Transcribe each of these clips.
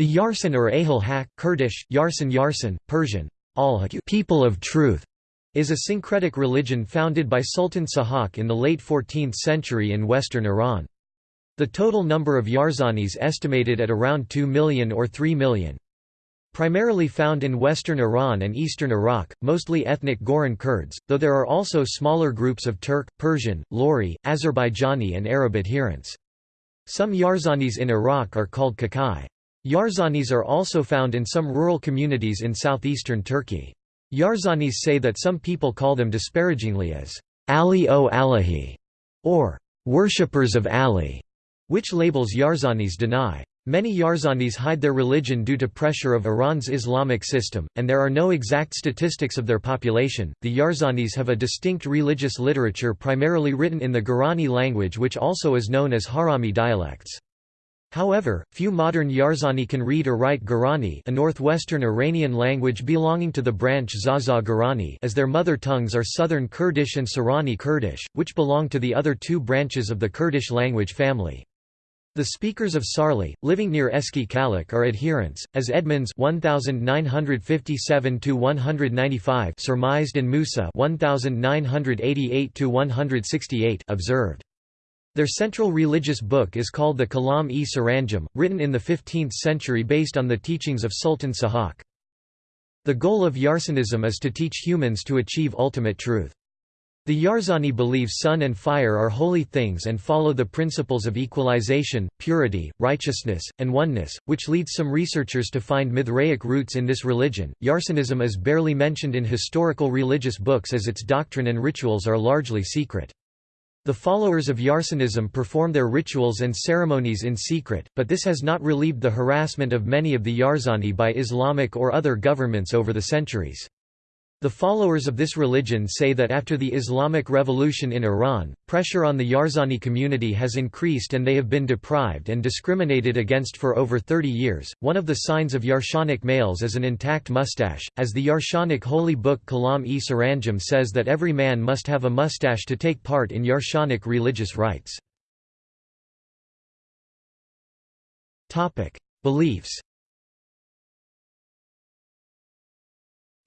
The Yarsan or Ahil Haq, Kurdish, Yarsan Yarsan, Persian, al people of truth, is a syncretic religion founded by Sultan Sahak in the late 14th century in western Iran. The total number of Yarzanis estimated at around 2 million or 3 million. Primarily found in western Iran and eastern Iraq, mostly ethnic Goran Kurds, though there are also smaller groups of Turk, Persian, Lori, Azerbaijani and Arab adherents. Some Yarzanis in Iraq are called Kakai. Yarzanis are also found in some rural communities in southeastern Turkey. Yarzanis say that some people call them disparagingly as Ali o Alahi or worshippers of Ali, which labels Yarzanis deny. Many Yarzanis hide their religion due to pressure of Iran's Islamic system, and there are no exact statistics of their population. The Yarzanis have a distinct religious literature primarily written in the Gorani language, which also is known as Hawrami dialects. However, few modern Yarzani can read or write Gorani a northwestern Iranian language belonging to the branch Zaza Gorani as their mother tongues are Southern Kurdish and Sorani Kurdish, which belong to the other two branches of the Kurdish language family. The speakers of Sarli, living near Eski Kalak are adherents, as Edmonds 1957 surmised and Moosa 1988 observed. Their central religious book is called the Kalam-e Saranjam, written in the 15th century based on the teachings of Sultan Sahak. The goal of Yarsanism is to teach humans to achieve ultimate truth. The Yarzani believe sun and fire are holy things and follow the principles of equalization, purity, righteousness, and oneness, which leads some researchers to find Mithraic roots in this religion. Yarsanism is barely mentioned in historical religious books as its doctrine and rituals are largely secret. The followers of Yarsanism perform their rituals and ceremonies in secret, but this has not relieved the harassment of many of the Yarzani by Islamic or other governments over the centuries. The followers of this religion say that after the Islamic Revolution in Iran, pressure on the Yarzani community has increased and they have been deprived and discriminated against for over 30 years. One of the signs of Yarshanic males is an intact mustache, as the Yarshanic holy book Kalam-e Saranjam says that every man must have a mustache to take part in Yarshanic religious rites. Beliefs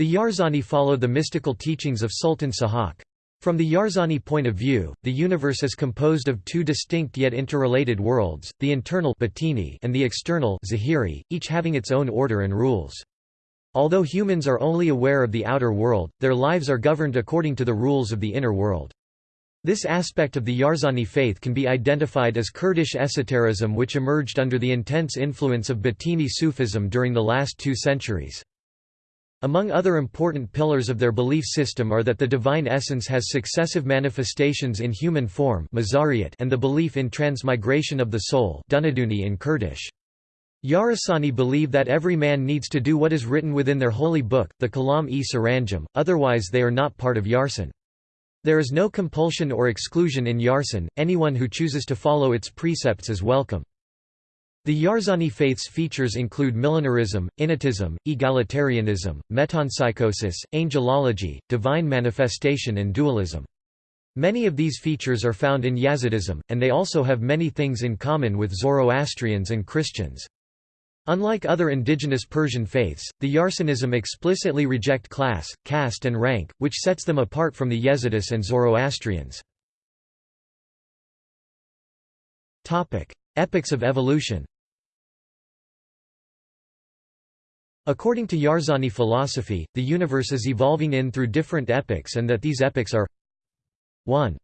The Yarzani follow the mystical teachings of Sultan Sahak. From the Yarzani point of view, the universe is composed of two distinct yet interrelated worlds, the internal and the external zahiri, each having its own order and rules. Although humans are only aware of the outer world, their lives are governed according to the rules of the inner world. This aspect of the Yarzani faith can be identified as Kurdish esotericism which emerged under the intense influence of Batini Sufism during the last two centuries. Among other important pillars of their belief system are that the divine essence has successive manifestations in human form and the belief in transmigration of the soul in Kurdish. Yarasani believe that every man needs to do what is written within their holy book, the Kalam-e Saranjam, otherwise they are not part of Yarsan. There is no compulsion or exclusion in Yarsan, anyone who chooses to follow its precepts is welcome. The Yarzani faith's features include millenarism, innatism, egalitarianism, metempsychosis, angelology, divine manifestation and dualism. Many of these features are found in Yazidism, and they also have many things in common with Zoroastrians and Christians. Unlike other indigenous Persian faiths, the Yarsanism explicitly reject class, caste and rank, which sets them apart from the Yazidis and Zoroastrians. Epochs of evolution According to Yarzani philosophy, the universe is evolving in through different epochs and that these epochs are 1.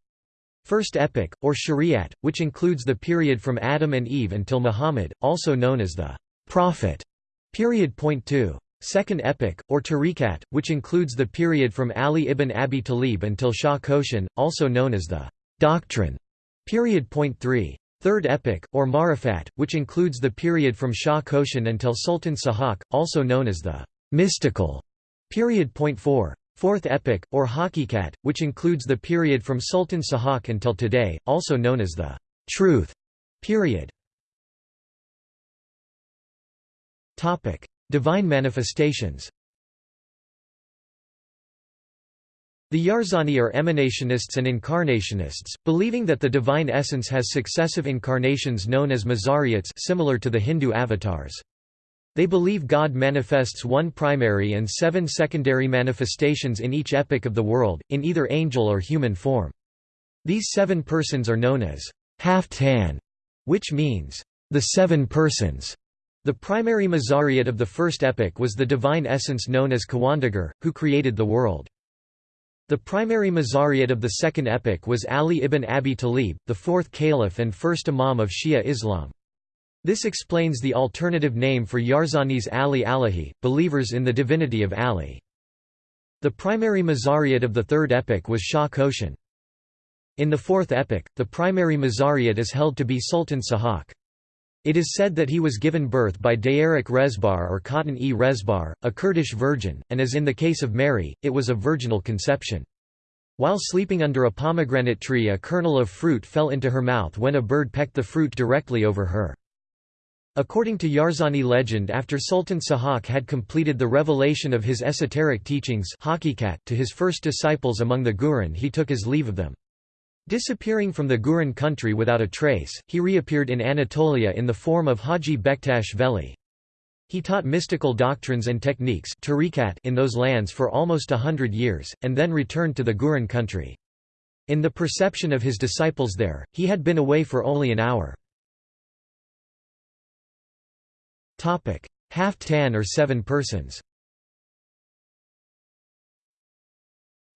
First epoch, or Shariat, which includes the period from Adam and Eve until Muhammad, also known as the Prophet period. Point 2. Second epoch, or Tariqat, which includes the period from Ali ibn Abi Talib until Shah Khoshin, also known as the Doctrine period. Point 3. Third epoch, or Marifat, which includes the period from Shah Khoshin until Sultan Sahak, also known as the mystical period. Point 4. Fourth epoch, or Haqiqat, which includes the period from Sultan Sahak until today, also known as the truth period. Divine manifestations The Yarzani are emanationists and incarnationists, believing that the divine essence has successive incarnations known as mazariyats similar to the Hindu avatars. They believe God manifests one primary and seven secondary manifestations in each epoch of the world, in either angel or human form. These seven persons are known as Haftan, which means the seven persons. The primary Mazariot of the first epoch was the divine essence known as Khawandagar, who created the world. The primary Mazariot of the second epoch was Ali ibn Abi Talib, the fourth caliph and first imam of Shia Islam. This explains the alternative name for Yarzanis Ali Alahi, believers in the divinity of Ali. The primary Mazariot of the third epoch was Shah Khoshin. In the fourth epoch, the primary Mazariot is held to be Sultan Sahak. It is said that he was given birth by Dayarik Rezbar or Khatun-e Rezbar, a Kurdish virgin, and as in the case of Mary, it was a virginal conception. While sleeping under a pomegranate tree a kernel of fruit fell into her mouth when a bird pecked the fruit directly over her. According to Yarzani legend after Sultan Sahak had completed the revelation of his esoteric teachings to his first disciples among the Guran he took his leave of them. Disappearing from the Guran country without a trace, he reappeared in Anatolia in the form of Haji Bektash Veli. He taught mystical doctrines and techniques in those lands for almost a hundred years, and then returned to the Guran country. In the perception of his disciples there, he had been away for only an hour. Haftan or seven persons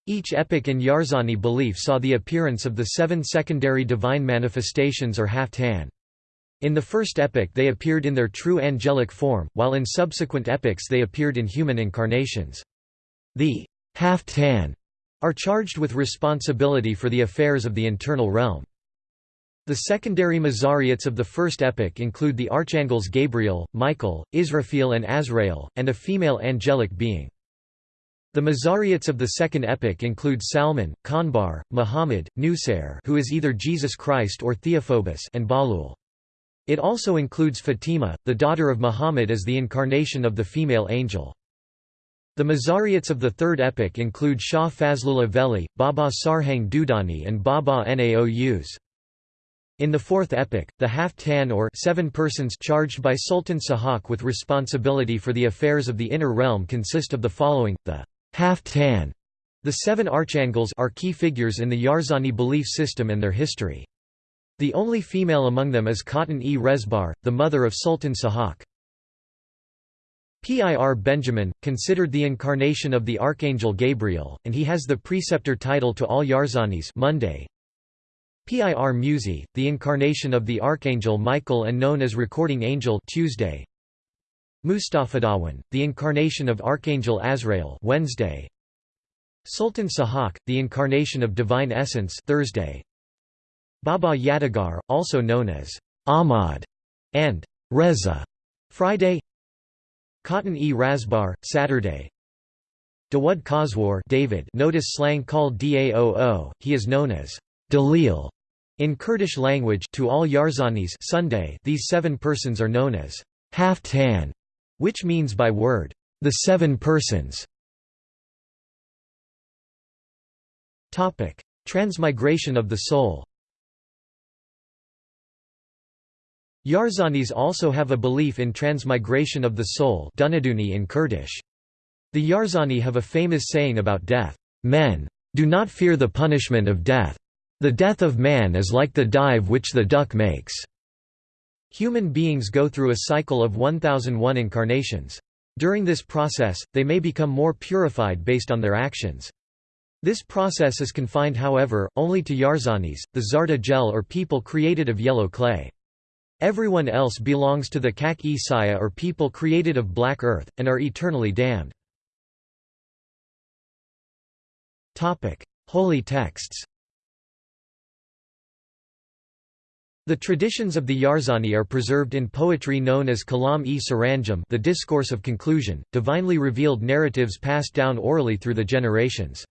Each epic in Yarzani belief saw the appearance of the seven secondary divine manifestations or Haftan. In the first epic they appeared in their true angelic form, while in subsequent epics they appeared in human incarnations. The Haftan are charged with responsibility for the affairs of the internal realm. The secondary Mazariots of the first epic include the archangels Gabriel, Michael, Israfil and Azrael, and a female angelic being. The Mazariots of the second epoch include Salman, Kanbar, Muhammad, Nusair who is either Jesus Christ or Theophobus and Balul. It also includes Fatima, the daughter of Muhammad as the incarnation of the female angel. The Mazariots of the third epoch include Shah Fazlullah Veli, Baba Sarhang Dudani and Baba Naous. In the fourth epoch, the Haftan or seven persons charged by Sultan Sahak with responsibility for the affairs of the inner realm consist of the following, the Haftan. The seven archangels are key figures in the Yarzani belief system and their history. The only female among them is Khatun-e Rezbar, the mother of Sultan Sahak. Pir Benjamin, considered the incarnation of the archangel Gabriel, and he has the preceptor title to all Yarzanis Monday, Pir Musi, the incarnation of the archangel Michael and known as recording angel Tuesday. Mustafadawan, the incarnation of archangel Azrael Wednesday. Sultan Sahak, the incarnation of divine essence Thursday. Baba Yadigar, also known as Ahmad and Reza Friday. Khatun-e Razbar, Saturday. Dawud Khoswar David notice slang called Daoo, he is known as Dalil in Kurdish language to all Yarzanis Sunday these seven persons are known as Haftan, which means by word, the seven persons. Transmigration of the soul Yarzanis also have a belief in transmigration of the soul in Kurdish. The Yarzani have a famous saying about death, "Men do not fear the punishment of death. The death of man is like the dive which the duck makes. Human beings go through a cycle of 1001 incarnations. During this process, they may become more purified based on their actions. This process is confined however, only to Yarzanis, the Zarda gel or people created of yellow clay. Everyone else belongs to the Kak-e Saya or people created of black earth, and are eternally damned. Holy texts The traditions of the Yarzani are preserved in poetry known as Kalam-e Saranjam the discourse of conclusion, divinely revealed narratives passed down orally through the generations.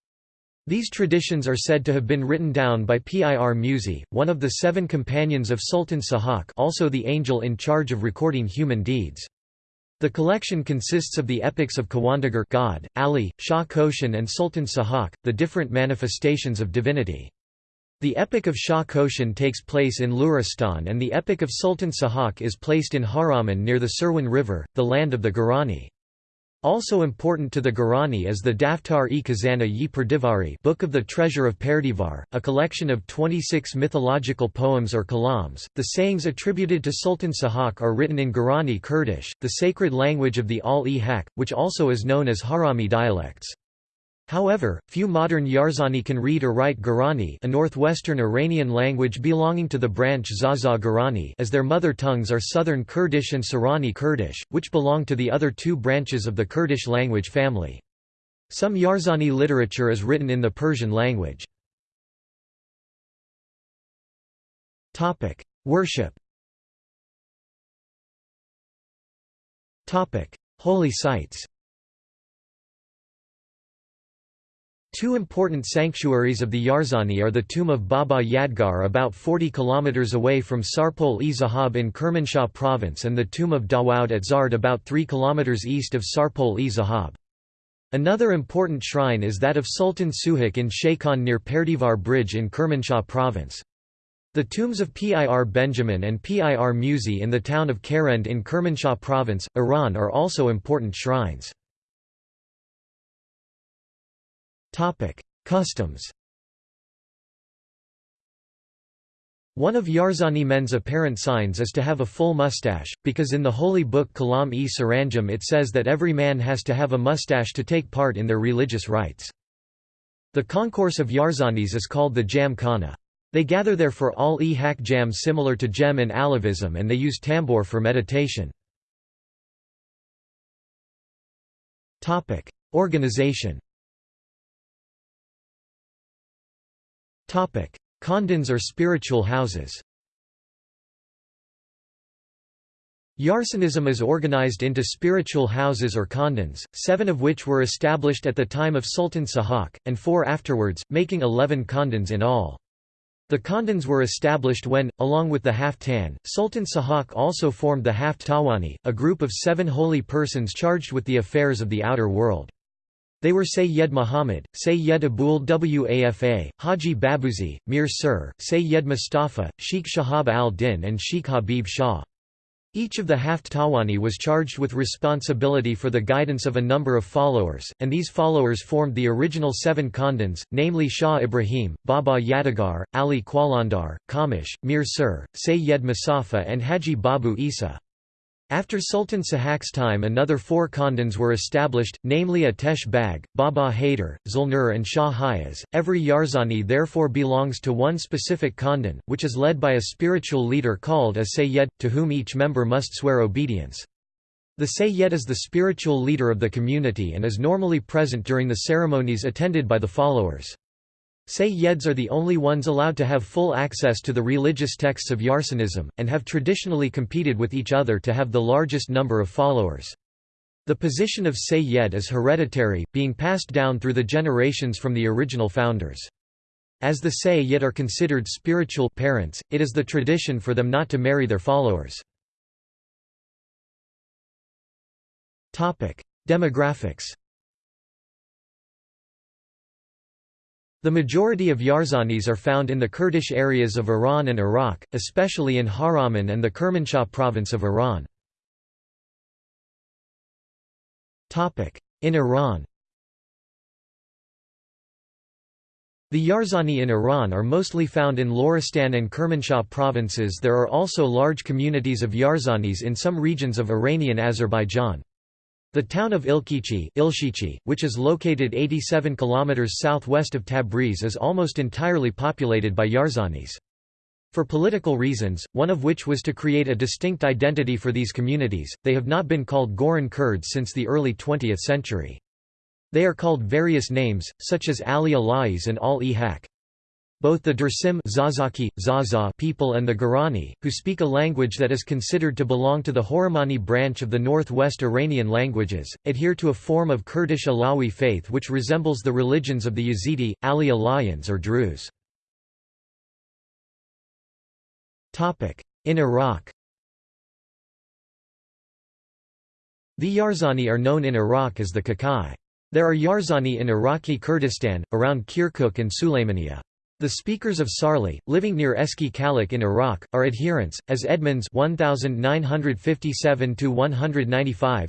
These traditions are said to have been written down by Pir Musi, one of the seven companions of Sultan Sahak also the angel in charge of recording human deeds. The collection consists of the epics of Khawandagar God, Ali, Shah Khoshin and Sultan Sahak, the different manifestations of divinity. The Epic of Shah Khoshin takes place in Luristan and the Epic of Sultan Sahak is placed in Hawraman near the Sirwan River, the land of the Gurani. Also important to the Gurani is the Daftar-e Khazana yi Perdivari Book of the Treasure of Perdivar, a collection of 26 mythological poems or kalams. The sayings attributed to Sultan Sahak are written in Gurani Kurdish, the sacred language of the Al-e-Haq, which also is known as Hawrami dialects. However, few modern Yarzani can read or write Gurani a northwestern Iranian language belonging to the branch Zaza Gurani as their mother tongues are Southern Kurdish and Sorani Kurdish, which belong to the other two branches of the Kurdish language family. Some Yarzani literature is written in the Persian language. Worship Holy sites Two important sanctuaries of the Yarzani are the tomb of Baba Yadgar about 40 km away from Sarpol-e Zahab in Kermanshah province and the tomb of Dawoud at Zard about 3 km east of Sarpol-e Zahab. Another important shrine is that of Sultan Sahak in Shaykhon near Perdivar Bridge in Kermanshah province. The tombs of Pir Benjamin and Pir Musi in the town of Karend in Kermanshah province, Iran are also important shrines. Customs. One of Yarzani men's apparent signs is to have a full mustache, because in the holy book Kalam-e Saranjam it says that every man has to have a mustache to take part in their religious rites. The concourse of Yarzanis is called the Jam Khana. They gather there for all e hak jams similar to Jem in Alevism and they use tambour for meditation. Organization Khandans or spiritual houses Yarsanism is organized into spiritual houses or khandans, seven of which were established at the time of Sultan Sahak, and four afterwards, making eleven khandans in all. The khandans were established when, along with the Haftan, Sultan Sahak also formed the Haft Tawani, a group of seven holy persons charged with the affairs of the outer world. They were Sayyid Muhammad, Sayyid Abul Wafa, Haji Babuzi, Mir Sir, Sayyid Mustafa, Sheikh Shahab al-Din and Sheikh Habib Shah. Each of the Haft Tawani was charged with responsibility for the guidance of a number of followers, and these followers formed the original seven Khandans, namely Shah Ibrahim, Baba Yadigar, Ali Qalandar, Kamish, Mir Sir, Sayyid Mustafa and Haji Babu Isa. After Sultan Sahak's time another four khandans were established, namely Atesh Bag, Baba Haider, Zulnur and Shah Hayaz. Every Yarzani therefore belongs to one specific khandan, which is led by a spiritual leader called a Sayyid, to whom each member must swear obedience. The Sayyid is the spiritual leader of the community and is normally present during the ceremonies attended by the followers. Sayyids are the only ones allowed to have full access to the religious texts of Yarsanism, and have traditionally competed with each other to have the largest number of followers. The position of Sayyid is hereditary, being passed down through the generations from the original founders. As the Sayyid are considered spiritual parents, it is the tradition for them not to marry their followers. Demographics The majority of Yarzanis are found in the Kurdish areas of Iran and Iraq, especially in Hawraman and the Kermanshah province of Iran. In Iran The Yarzani in Iran are mostly found in Loristan and Kermanshah provinces there are also large communities of Yarzanis in some regions of Iranian Azerbaijan. The town of Ilkichi, which is located 87 km southwest of Tabriz is almost entirely populated by Yarzanis. For political reasons, one of which was to create a distinct identity for these communities, they have not been called Goran Kurds since the early 20th century. They are called various names, such as Ali Alais and Al-e-Haq. Both the Dersim Zazaki, Zaza people and the Gurani, who speak a language that is considered to belong to the Horamani branch of the northwest Iranian languages, adhere to a form of Kurdish Alawi faith which resembles the religions of the Yazidi, Ali Alayans or Druze. In Iraq The Yarzani are known in Iraq as the Kakai. There are Yarzani in Iraqi Kurdistan, around Kirkuk and Sulaymaniya. The speakers of Sarli, living near Eski Kalak in Iraq, are adherents, as Edmonds 1957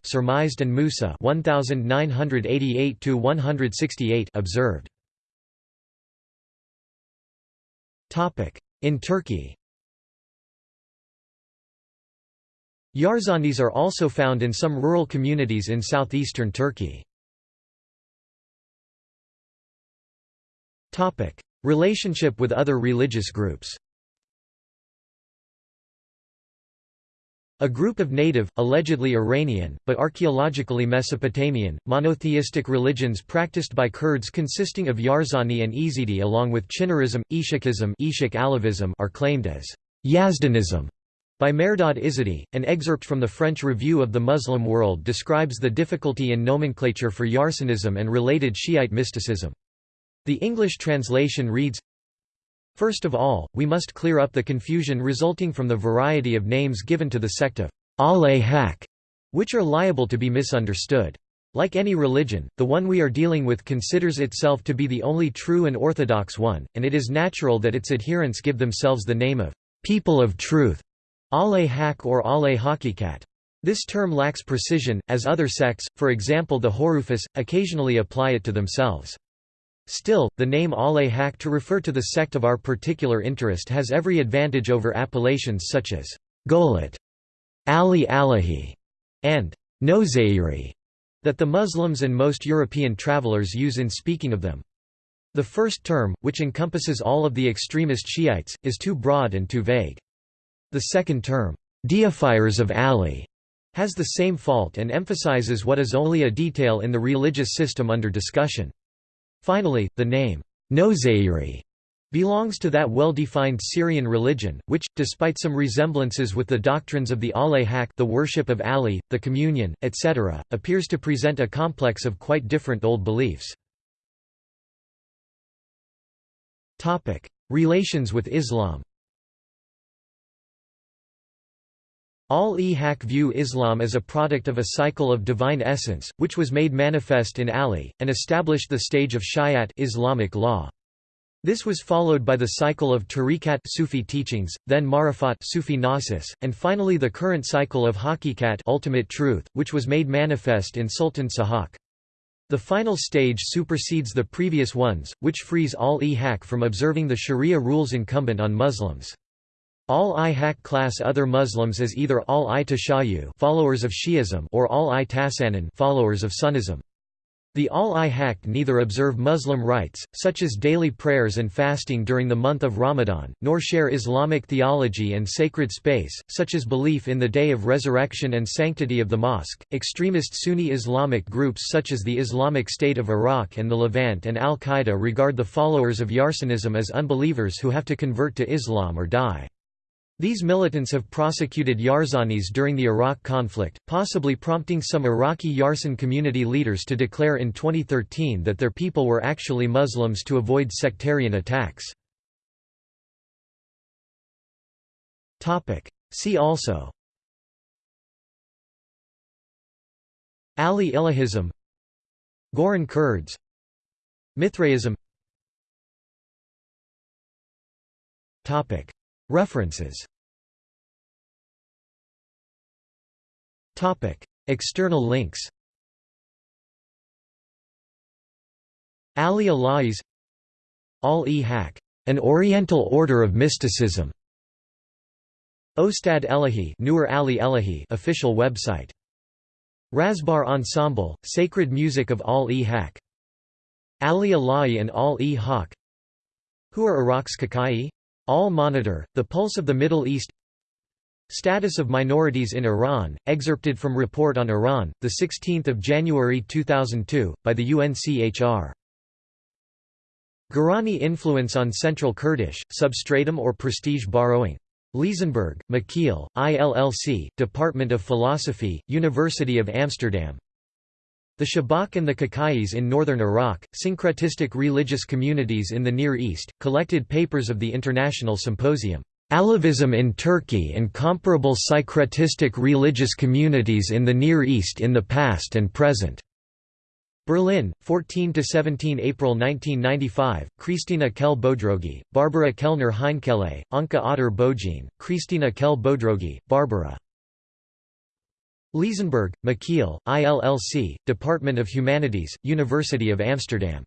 surmised and Moosa 1988 observed. In Turkey Yarzanis are also found in some rural communities in southeastern Turkey. Relationship with other religious groups A group of native, allegedly Iranian, but archaeologically Mesopotamian, monotheistic religions practiced by Kurds consisting of Yarzani and Ezidi along with Chinarism, Ishikism are claimed as Yazdanism by Mehrdad Izady. An excerpt from the French Review of the Muslim World describes the difficulty in nomenclature for Yarsanism and related Shiite mysticism. The English translation reads, First of all, we must clear up the confusion resulting from the variety of names given to the sect of al-Haq, which are liable to be misunderstood. Like any religion, the one we are dealing with considers itself to be the only true and orthodox one, and it is natural that its adherents give themselves the name of people of truth, al-Haq or al-Haqiqat. This term lacks precision, as other sects, for example the Horufis, occasionally apply it to themselves. Still, the name Al-Haq to refer to the sect of our particular interest has every advantage over appellations such as Golat, Ali Alahi, and Nozairi that the Muslims and most European travelers use in speaking of them. The first term, which encompasses all of the extremist Shiites, is too broad and too vague. The second term, deifiers of Ali, has the same fault and emphasizes what is only a detail in the religious system under discussion. Finally, the name, Nozairi, belongs to that well-defined Syrian religion, which, despite some resemblances with the doctrines of the al the worship of Ali, the communion, etc., appears to present a complex of quite different old beliefs. Relations with Islam Al-e-Haq view Islam as a product of a cycle of divine essence, which was made manifest in Ali, and established the stage of Shariat Islamic law. This was followed by the cycle of Tariqat Sufi teachings, then Marifat Sufi gnosis, and finally the current cycle of Haqiqat ultimate truth, which was made manifest in Sultan Sahak. The final stage supersedes the previous ones, which frees al-e-Haq from observing the sharia rules incumbent on Muslims. Al-i-Haq class other Muslims as either al-i-Tashayu followers of Shi'ism or al-i-Tasanin followers of Sunnism. The al-i-Haq neither observe Muslim rites, such as daily prayers and fasting during the month of Ramadan, nor share Islamic theology and sacred space, such as belief in the day of resurrection and sanctity of the mosque. Extremist Sunni Islamic groups such as the Islamic State of Iraq and the Levant and al-Qaeda regard the followers of Yarsanism as unbelievers who have to convert to Islam or die. These militants have prosecuted Yarzanis during the Iraq conflict, possibly prompting some Iraqi Yarsan community leaders to declare in 2013 that their people were actually Muslims to avoid sectarian attacks. See also Ali Ilahism Goran Kurds Mithraism References. External links. Ali Alais Al-e-Haq, An Oriental Order of Mysticism. Ostad Elahi Nur Ali Elahi official website. Razbar Ensemble, Sacred Music of Al-e-Haq Ali Alai and Al-e-Haq Who are Iraq's Kakai? Al-Monitor, The Pulse of the Middle East Status of minorities in Iran, excerpted from Report on Iran, 16 January 2002, by the UNCHR. Gurani influence on Central Kurdish, substratum or prestige borrowing. Leezenberg, Michiel, ILLC, Department of Philosophy, University of Amsterdam the Shabak and the Kakais in northern Iraq, syncretistic religious communities in the Near East, collected papers of the International Symposium, Alevism in Turkey and comparable syncretistic religious communities in the Near East in the past and present. Berlin, 14–17 April 1995, Krisztina Kehl Bodrogi, Barbara Kellner Heinkele, Anke Otter Beaujean, Krisztina Kehl Bodrogi, Barbara. Leezenberg, Michiel, ILLC, Department of Humanities, University of Amsterdam